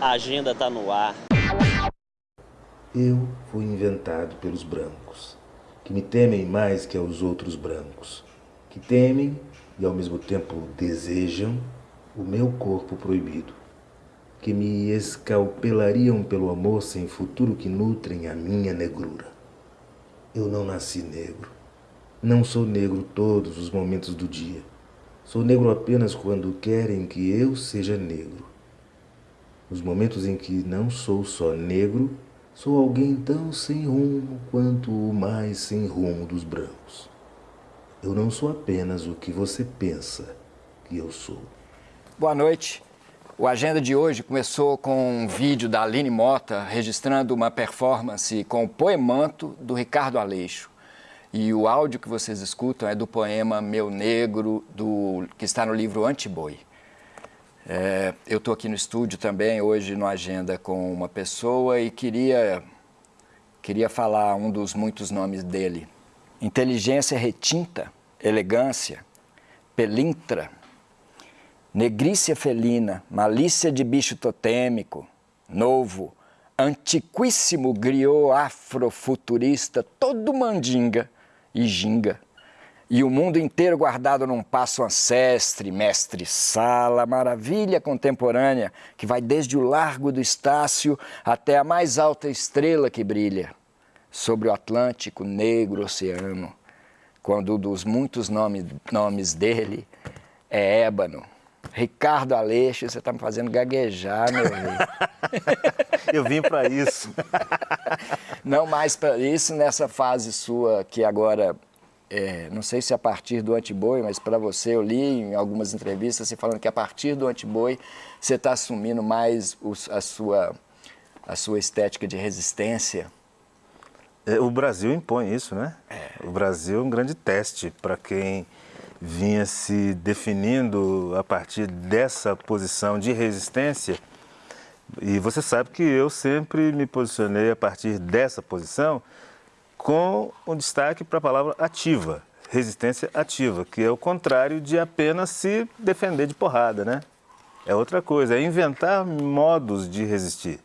A agenda está no ar. Eu fui inventado pelos brancos, que me temem mais que aos outros brancos, que temem e ao mesmo tempo desejam o meu corpo proibido, que me escalpelariam pelo amor sem futuro que nutrem a minha negrura. Eu não nasci negro. Não sou negro todos os momentos do dia. Sou negro apenas quando querem que eu seja negro. Nos momentos em que não sou só negro, sou alguém tão sem rumo quanto o mais sem rumo dos brancos. Eu não sou apenas o que você pensa que eu sou. Boa noite. O Agenda de hoje começou com um vídeo da Aline Mota registrando uma performance com o poemanto do Ricardo Aleixo. E o áudio que vocês escutam é do poema Meu Negro, do, que está no livro Antiboi. É, eu estou aqui no estúdio também, hoje no Agenda, com uma pessoa e queria, queria falar um dos muitos nomes dele. Inteligência retinta, elegância, pelintra, negrícia felina, malícia de bicho totêmico, novo, antiquíssimo griot afrofuturista, todo mandinga e ginga. E o mundo inteiro guardado num passo ancestre, mestre sala, maravilha contemporânea, que vai desde o largo do Estácio até a mais alta estrela que brilha, sobre o Atlântico negro oceano, quando um dos muitos nomes, nomes dele é ébano, Ricardo Aleixo, você está me fazendo gaguejar, meu amigo. Eu vim para isso. Não mais para isso nessa fase sua que agora, é, não sei se a partir do antiboi, mas para você eu li em algumas entrevistas você falando que a partir do antiboi você está assumindo mais os, a, sua, a sua estética de resistência. É, o Brasil impõe isso, né? É. O Brasil é um grande teste para quem vinha se definindo a partir dessa posição de resistência. E você sabe que eu sempre me posicionei a partir dessa posição com um destaque para a palavra ativa, resistência ativa, que é o contrário de apenas se defender de porrada, né? É outra coisa, é inventar modos de resistir.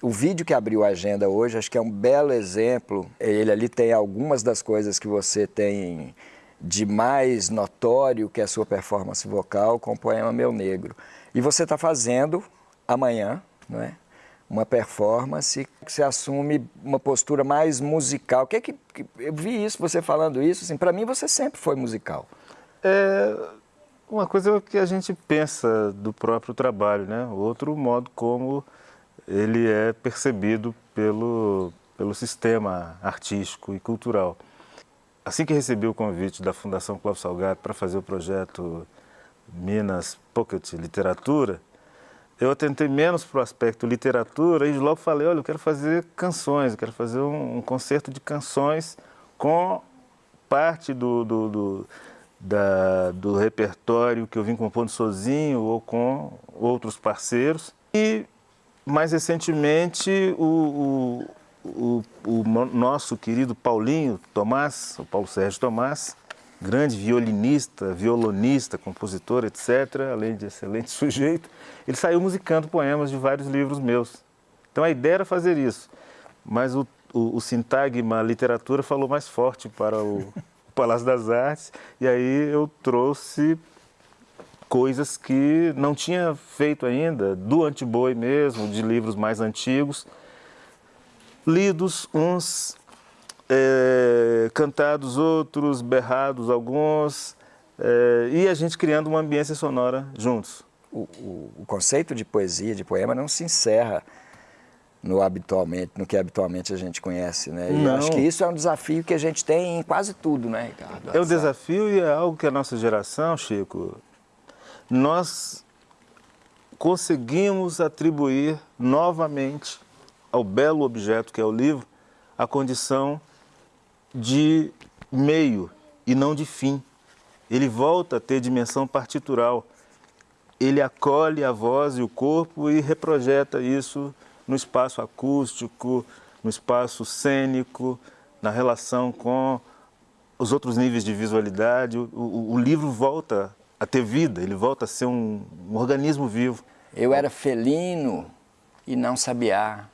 O vídeo que abriu a agenda hoje, acho que é um belo exemplo. Ele ali tem algumas das coisas que você tem de mais notório que a sua performance vocal com o poema Meu Negro. E você está fazendo amanhã, não é? Uma performance que você assume uma postura mais musical. Que é que, eu vi isso, você falando isso, assim, para mim você sempre foi musical. É uma coisa que a gente pensa do próprio trabalho, né? Outro modo como ele é percebido pelo, pelo sistema artístico e cultural. Assim que recebi o convite da Fundação Clóvis Salgado para fazer o projeto Minas Pocket Literatura, eu atentei menos para o aspecto literatura e logo falei, olha, eu quero fazer canções, eu quero fazer um, um concerto de canções com parte do, do, do, da, do repertório que eu vim compondo sozinho ou com outros parceiros. E, mais recentemente, o, o, o nosso querido Paulinho Tomás, o Paulo Sérgio Tomás, grande violinista, violonista, compositor, etc., além de excelente sujeito, ele saiu musicando poemas de vários livros meus. Então a ideia era fazer isso, mas o, o, o sintagma, literatura falou mais forte para o, o Palácio das Artes, e aí eu trouxe coisas que não tinha feito ainda, do Antiboi mesmo, de livros mais antigos, lidos uns, é, cantados outros, berrados alguns, é, e a gente criando uma ambiência sonora juntos. O, o, o, conceito de poesia, de poema, não se encerra no, habitualmente, no que habitualmente a gente conhece, né? E eu acho que isso é um desafio que a gente tem em quase tudo, né, Ricardo? É um desafio e é algo que a nossa geração, Chico, nós conseguimos atribuir novamente ao belo objeto que é o livro, a condição de meio e não de fim. Ele volta a ter dimensão partitural. Ele acolhe a voz e o corpo e reprojeta isso no espaço acústico, no espaço cênico, na relação com os outros níveis de visualidade. O, o, o livro volta a ter vida, ele volta a ser um, um organismo vivo. Eu era felino, e não sabiá.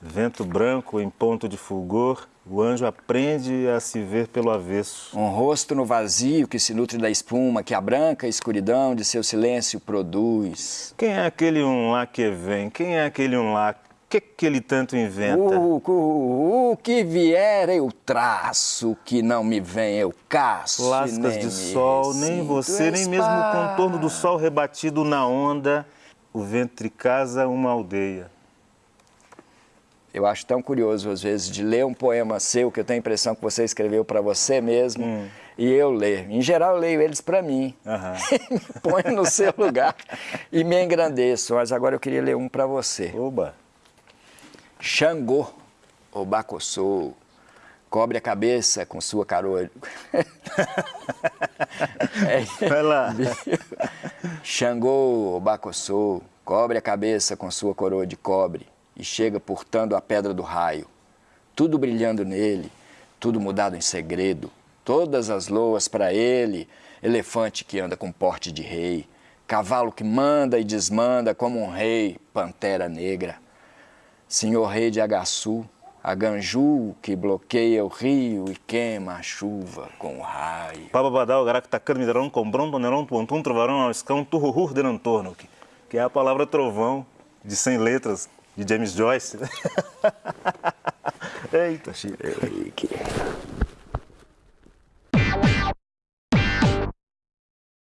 Vento branco em ponto de fulgor, o anjo aprende a se ver pelo avesso. Um rosto no vazio que se nutre da espuma que a branca escuridão de seu silêncio produz. Quem é aquele um lá que vem? Quem é aquele um lá? que que ele tanto inventa? O, o, o que vier eu traço, o que não me vem eu caço. Lascas de sol, nem você, nem mesmo o contorno do sol rebatido na onda, o ventre casa uma aldeia. Eu acho tão curioso, às vezes, de ler um poema seu, que eu tenho a impressão que você escreveu para você mesmo, hum. e eu ler. Em geral, eu leio eles para mim. Uhum. Ponho no seu lugar e me engrandeço. Mas agora eu queria ler um para você. Oba! Xangô, o Bacossô, cobre a cabeça com sua coroa. é, Vai lá. Xangô, o Bacossô, cobre a cabeça com sua coroa de cobre e chega portando a pedra do raio, tudo brilhando nele, tudo mudado em segredo, todas as loas para ele, elefante que anda com porte de rei, cavalo que manda e desmanda como um rei, pantera negra, senhor rei de Agaçu, a Ganju que bloqueia o rio e queima a chuva com o raio. Bababadal, garactacano, midarão, combrão, tonerão, tuantum, trovarão, escão, turruhur, denantorno, que é a palavra trovão de 100 letras, de James Joyce. Eita, Chico.